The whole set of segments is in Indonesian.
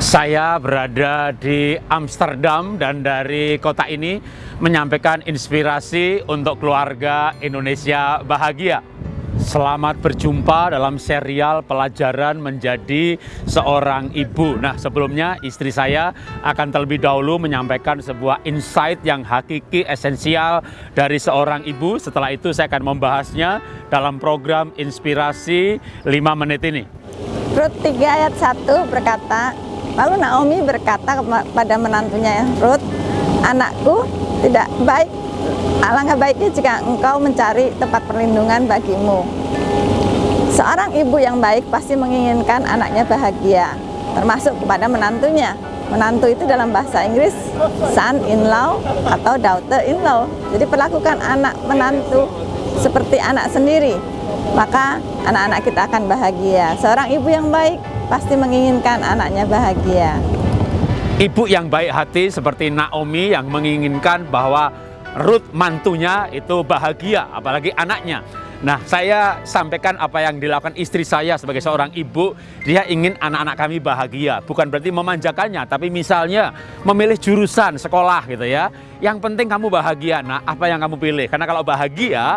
Saya berada di Amsterdam dan dari kota ini menyampaikan inspirasi untuk keluarga Indonesia bahagia. Selamat berjumpa dalam serial pelajaran menjadi seorang ibu. Nah, sebelumnya istri saya akan terlebih dahulu menyampaikan sebuah insight yang hakiki esensial dari seorang ibu. Setelah itu saya akan membahasnya dalam program Inspirasi 5 menit ini. Rut 3 ayat 1 berkata, lalu Naomi berkata kepada menantunya, Rut, anakku tidak baik Alangkah baiknya jika engkau mencari tempat perlindungan bagimu. Seorang ibu yang baik pasti menginginkan anaknya bahagia, termasuk kepada menantunya. Menantu itu dalam bahasa Inggris son-in-law atau daughter-in-law. Jadi perlakukan anak menantu seperti anak sendiri, maka anak-anak kita akan bahagia. Seorang ibu yang baik pasti menginginkan anaknya bahagia. Ibu yang baik hati seperti Naomi yang menginginkan bahwa Ruth mantunya itu bahagia, apalagi anaknya. Nah, saya sampaikan apa yang dilakukan istri saya sebagai seorang ibu. Dia ingin anak-anak kami bahagia. Bukan berarti memanjakannya, tapi misalnya memilih jurusan sekolah gitu ya. Yang penting kamu bahagia. Nah, apa yang kamu pilih? Karena kalau bahagia,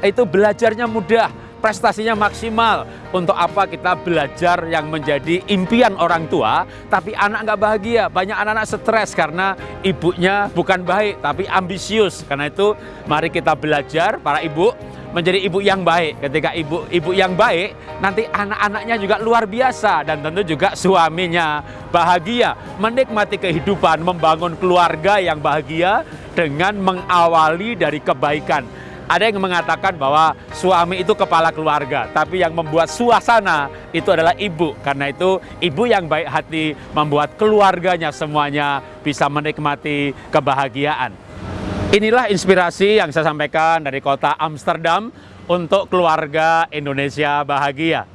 itu belajarnya mudah prestasinya maksimal. Untuk apa kita belajar yang menjadi impian orang tua, tapi anak nggak bahagia. Banyak anak-anak stres karena ibunya bukan baik, tapi ambisius. Karena itu mari kita belajar para ibu menjadi ibu yang baik. Ketika ibu ibu yang baik, nanti anak-anaknya juga luar biasa dan tentu juga suaminya bahagia, menikmati kehidupan, membangun keluarga yang bahagia dengan mengawali dari kebaikan. Ada yang mengatakan bahwa suami itu kepala keluarga, tapi yang membuat suasana itu adalah ibu. Karena itu ibu yang baik hati membuat keluarganya semuanya bisa menikmati kebahagiaan. Inilah inspirasi yang saya sampaikan dari kota Amsterdam untuk keluarga Indonesia bahagia.